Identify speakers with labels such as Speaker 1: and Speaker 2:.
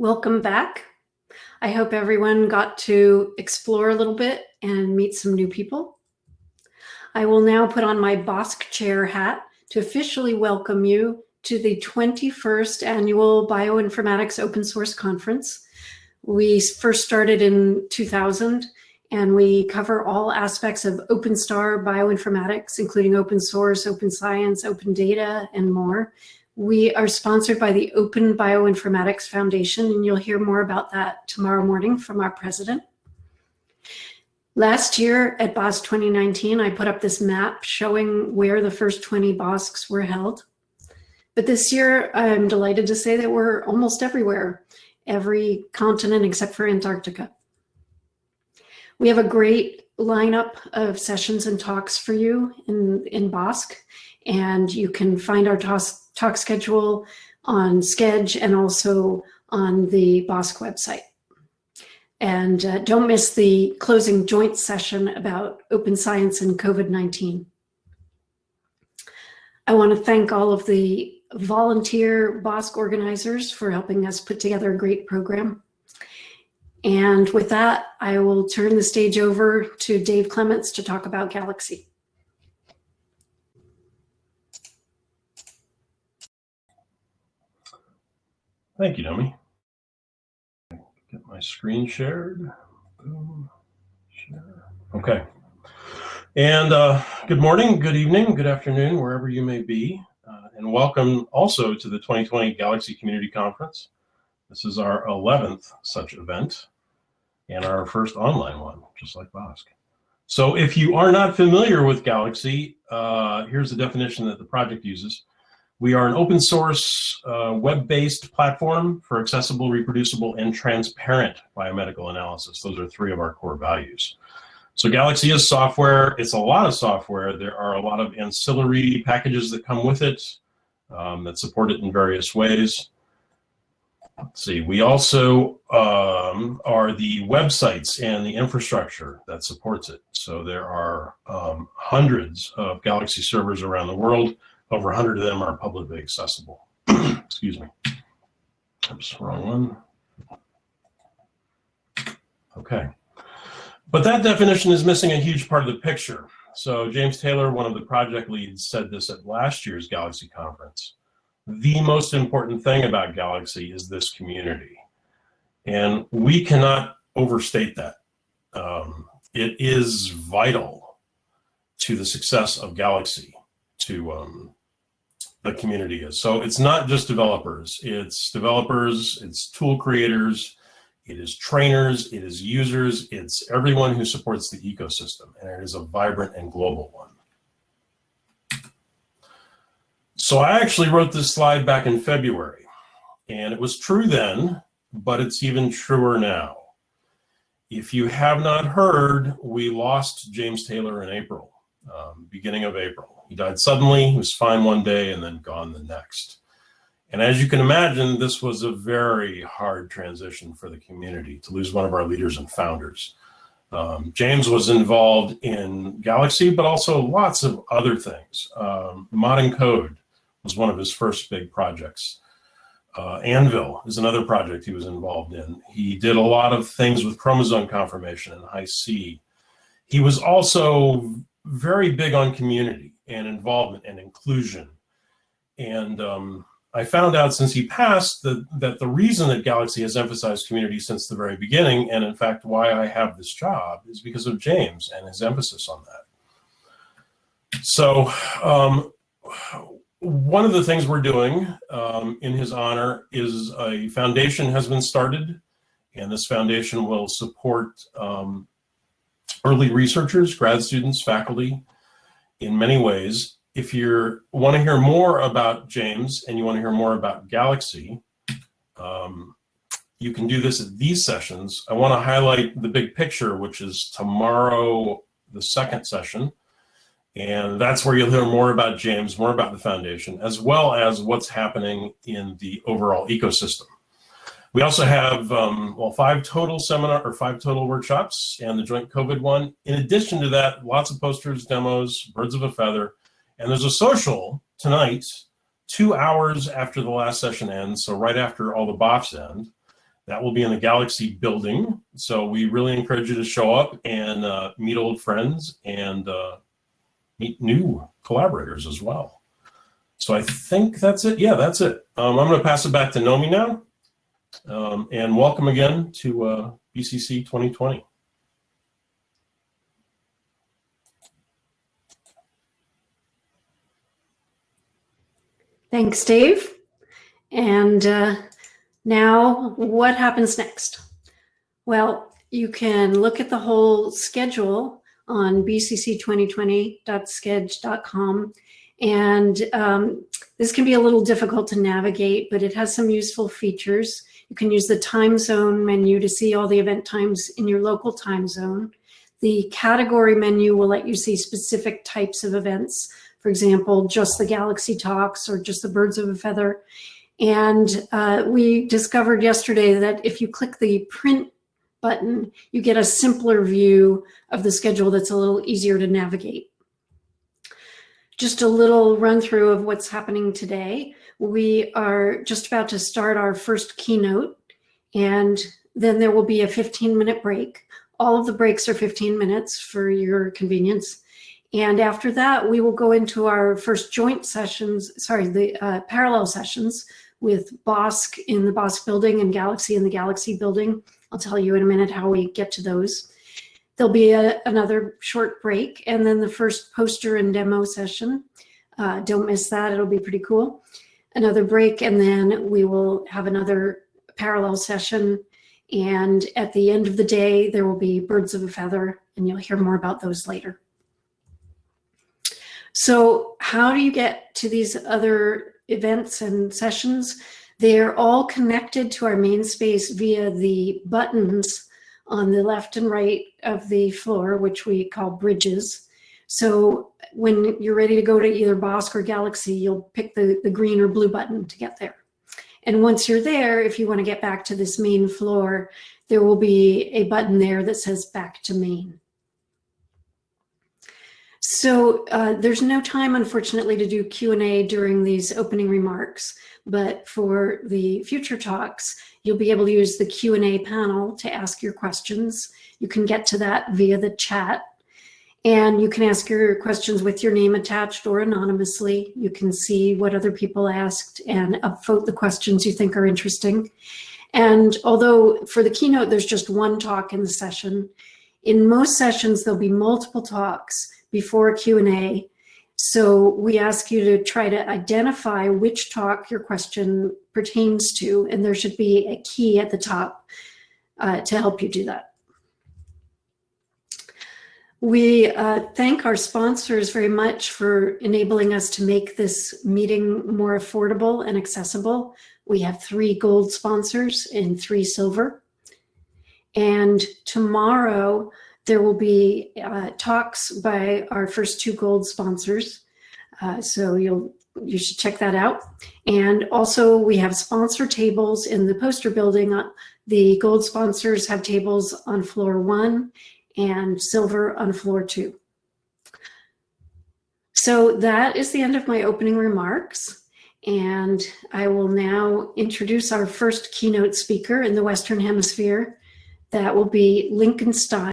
Speaker 1: Welcome back. I hope everyone got to explore a little bit and meet some new people. I will now put on my BOSC chair hat to officially welcome you to the 21st Annual Bioinformatics Open Source Conference. We first started in 2000 and we cover all aspects of OpenStar bioinformatics, including open source, open science, open data, and more. We are sponsored by the Open Bioinformatics Foundation, and you'll hear more about that tomorrow morning from our president. Last year at BOSC 2019, I put up this map showing where the first 20 BOSCs were held. But this year, I'm delighted to say that we're almost everywhere, every continent except for Antarctica. We have a great lineup of sessions and talks for you in, in BOSC, and you can find our talk schedule on Sched and also on the BOSC website. And uh, don't miss the closing joint session about open science and COVID-19. I want to thank all of the volunteer BOSC organizers for helping us put together a great program. And with that, I will turn the stage over to Dave Clements to talk about Galaxy.
Speaker 2: Thank you, Nomi. Get my screen shared. Boom. Share. Okay. And uh, good morning, good evening, good afternoon, wherever you may be. Uh, and welcome also to the 2020 Galaxy Community Conference. This is our 11th such event and our first online one, just like BOSC. So if you are not familiar with Galaxy, uh, here's the definition that the project uses. We are an open source, uh, web-based platform for accessible, reproducible, and transparent biomedical analysis. Those are three of our core values. So Galaxy is software. It's a lot of software. There are a lot of ancillary packages that come with it um, that support it in various ways. Let's see, we also um, are the websites and the infrastructure that supports it. So there are um, hundreds of Galaxy servers around the world over 100 of them are publicly accessible. Excuse me. Oops, wrong one. Okay. But that definition is missing a huge part of the picture. So James Taylor, one of the project leads, said this at last year's Galaxy conference. The most important thing about Galaxy is this community. And we cannot overstate that. Um, it is vital to the success of Galaxy to um, the community is. So it's not just developers, it's developers, it's tool creators, it is trainers, it is users, it's everyone who supports the ecosystem, and it is a vibrant and global one. So I actually wrote this slide back in February, and it was true then, but it's even truer now. If you have not heard, we lost James Taylor in April, um, beginning of April. He died suddenly, he was fine one day and then gone the next. And as you can imagine, this was a very hard transition for the community to lose one of our leaders and founders. Um, James was involved in Galaxy, but also lots of other things. Um, Mod Code was one of his first big projects. Uh, AnVIL is another project he was involved in. He did a lot of things with chromosome conformation and Hi-C. He was also very big on community and involvement and inclusion. And um, I found out since he passed that, that the reason that Galaxy has emphasized community since the very beginning, and in fact why I have this job, is because of James and his emphasis on that. So um, one of the things we're doing um, in his honor is a foundation has been started, and this foundation will support um, early researchers, grad students, faculty, in many ways. If you want to hear more about James and you want to hear more about Galaxy, um, you can do this at these sessions. I want to highlight the big picture, which is tomorrow, the second session. And that's where you'll hear more about James, more about the foundation, as well as what's happening in the overall ecosystem. We also have, um, well, five total seminar or five total workshops and the joint COVID one. In addition to that, lots of posters, demos, birds of a feather. And there's a social tonight, two hours after the last session ends, so right after all the BOFs end. That will be in the Galaxy building. So we really encourage you to show up and uh, meet old friends and uh, meet new collaborators as well. So I think that's it. Yeah, that's it. Um, I'm going to pass it back to Nomi now. Um, and welcome again to uh, BCC 2020.
Speaker 1: Thanks, Dave. And uh, now what happens next? Well, you can look at the whole schedule on bcc2020.sched.com. And um, this can be a little difficult to navigate, but it has some useful features. You can use the time zone menu to see all the event times in your local time zone. The category menu will let you see specific types of events. For example, just the Galaxy Talks or just the Birds of a Feather. And uh, we discovered yesterday that if you click the print button, you get a simpler view of the schedule that's a little easier to navigate. Just a little run through of what's happening today. We are just about to start our first keynote and then there will be a 15 minute break. All of the breaks are 15 minutes for your convenience. And after that, we will go into our first joint sessions, sorry, the uh, parallel sessions with BOSC in the BOSC building and Galaxy in the Galaxy building. I'll tell you in a minute how we get to those. There'll be a, another short break and then the first poster and demo session. Uh, don't miss that, it'll be pretty cool. Another break and then we will have another parallel session. And at the end of the day, there will be birds of a feather and you'll hear more about those later. So how do you get to these other events and sessions? They're all connected to our main space via the buttons on the left and right of the floor, which we call bridges. So when you're ready to go to either BOSC or Galaxy, you'll pick the, the green or blue button to get there. And once you're there, if you want to get back to this main floor, there will be a button there that says back to main. So uh, there's no time, unfortunately, to do Q&A during these opening remarks, but for the future talks, you'll be able to use the Q&A panel to ask your questions. You can get to that via the chat, and you can ask your questions with your name attached or anonymously. You can see what other people asked and upvote the questions you think are interesting. And although for the keynote, there's just one talk in the session, in most sessions, there'll be multiple talks before Q&A. So we ask you to try to identify which talk your question pertains to, and there should be a key at the top uh, to help you do that. We uh, thank our sponsors very much for enabling us to make this meeting more affordable and accessible. We have three gold sponsors and three silver. And tomorrow, there will be uh, talks by our first two gold sponsors. Uh, so you'll you should check that out. And also we have sponsor tables in the poster building. Uh, the gold sponsors have tables on floor one and silver on floor two. So that is the end of my opening remarks. And I will now introduce our first keynote speaker in the Western Hemisphere. That will be Lincoln Stein.